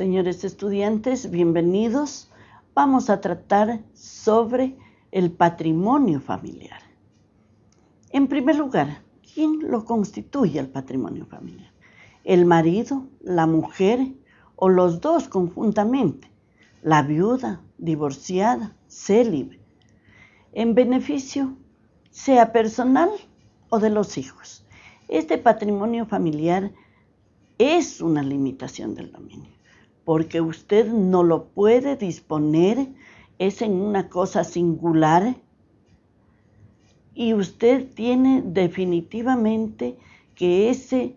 Señores estudiantes, bienvenidos. Vamos a tratar sobre el patrimonio familiar. En primer lugar, ¿quién lo constituye el patrimonio familiar? ¿El marido, la mujer o los dos conjuntamente? La viuda, divorciada, célibe. En beneficio, sea personal o de los hijos. Este patrimonio familiar es una limitación del dominio porque usted no lo puede disponer, es en una cosa singular y usted tiene definitivamente que ese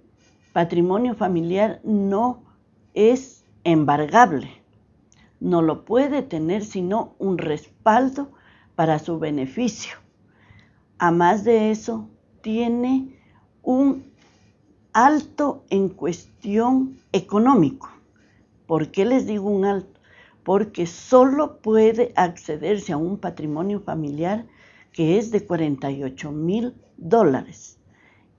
patrimonio familiar no es embargable, no lo puede tener sino un respaldo para su beneficio. A más de eso, tiene un alto en cuestión económico. ¿Por qué les digo un alto? Porque solo puede accederse a un patrimonio familiar que es de 48 mil dólares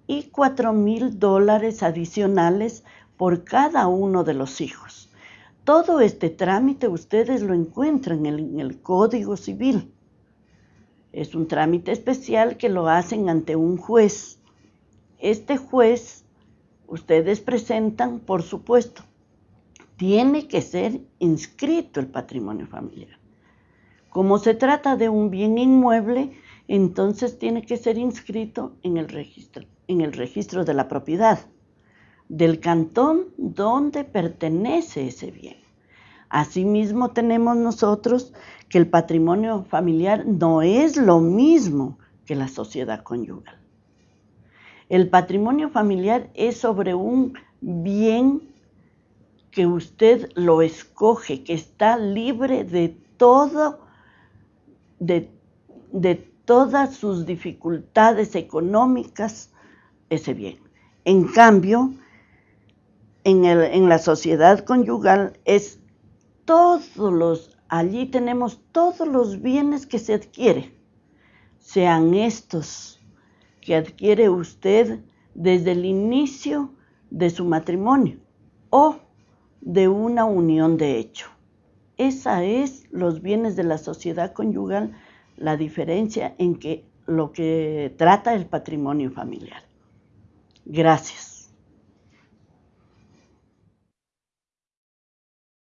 y 4 mil dólares adicionales por cada uno de los hijos. Todo este trámite ustedes lo encuentran en el, Código Civil. Es un trámite especial que lo hacen ante un juez. Este juez, ustedes presentan, por supuesto, tiene que ser inscrito el patrimonio familiar. Como se trata de un bien inmueble, entonces tiene que ser inscrito en el registro, en el registro de la propiedad del cantón donde pertenece ese bien. Asimismo tenemos nosotros que el patrimonio familiar no es lo mismo que la sociedad conyugal. El patrimonio familiar es sobre un bien que usted lo escoge, que está libre de todo, de, todas sus dificultades económicas, ese bien. En cambio, en, en la sociedad conyugal es todos los, allí tenemos todos los bienes que se adquiere, sean estos que adquiere usted desde el inicio de su matrimonio o de una unión de hecho. Esa es los bienes de la sociedad conyugal, la diferencia en que lo que trata el patrimonio familiar. Gracias.